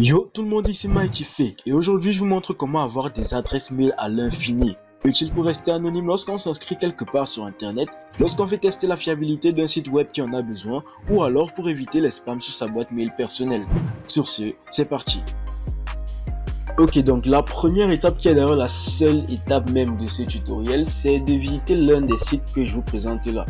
Yo tout le monde ici Mighty Fake et aujourd'hui je vous montre comment avoir des adresses mail à l'infini. Utile pour rester anonyme lorsqu'on s'inscrit quelque part sur internet, lorsqu'on fait tester la fiabilité d'un site web qui en a besoin ou alors pour éviter les spams sur sa boîte mail personnelle. Sur ce, c'est parti. Ok donc la première étape qui est d'ailleurs la seule étape même de ce tutoriel c'est de visiter l'un des sites que je vous présente là.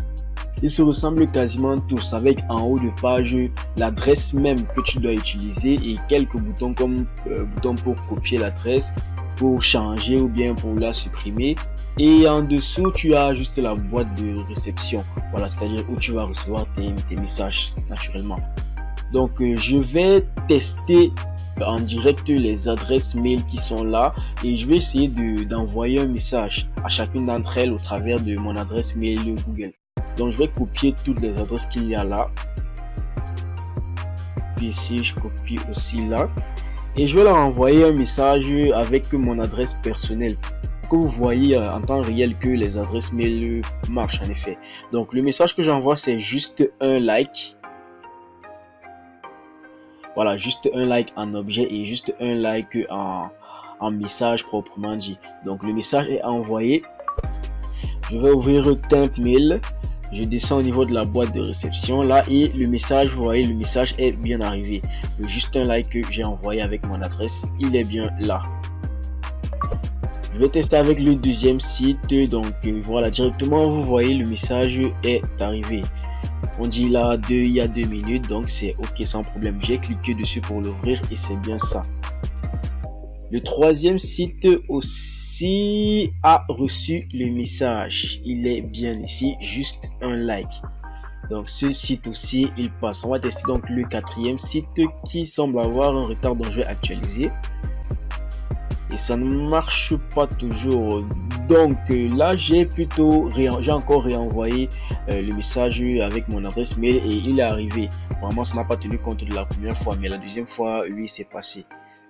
Ils se ressemblent quasiment tous avec en haut de page l'adresse même que tu dois utiliser et quelques boutons comme euh, bouton pour copier l'adresse, pour changer ou bien pour la supprimer. Et en dessous, tu as juste la boîte de réception. Voilà, c'est-à-dire où tu vas recevoir tes, messages naturellement. Donc, euh, je vais tester en direct les adresses mail qui sont là et je vais essayer d'envoyer un message à chacune d'entre elles au travers de mon adresse mail Google. Donc je vais copier toutes les adresses qu'il y a là. Ici, je copie aussi là. Et je vais leur envoyer un message avec mon adresse personnelle que vous voyez euh, en temps réel que les adresses mail marchent en effet. Donc le message que j'envoie c'est juste un like. Voilà, juste un like en objet et juste un like en, en message proprement dit. Donc le message est envoyé. Je vais ouvrir Temp Mail je descends au niveau de la boîte de réception là et le message vous voyez le message est bien arrivé. Juste un like que j'ai envoyé avec mon adresse il est bien là. Je vais tester avec le deuxième site donc euh, voilà directement vous voyez le message est arrivé. On dit là deux il y a deux minutes donc c'est ok sans problème. J'ai cliqué dessus pour l'ouvrir et c'est bien ça le troisième site aussi a reçu le message. Il est bien ici, juste un like. Donc ce site aussi, il passe. On va tester donc le quatrième site qui semble avoir un retard dont je vais actualiser. Et ça ne marche pas toujours. Donc là, j'ai plutôt, j'ai encore réenvoyé euh, le message avec mon adresse mail et il est arrivé. Vraiment, ça n'a pas tenu compte de la première fois, mais la deuxième fois, oui, c'est passé.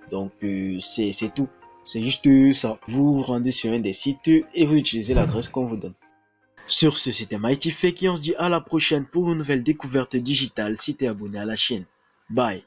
Donc euh, c'est tout. C'est juste ça. Vous vous rendez sur un des sites et vous utilisez l'adresse qu'on vous donne. Sur ce, c'était Mighty Fake et on se dit à la prochaine pour une nouvelle découverte digitale si tu es abonné à la chaîne. Bye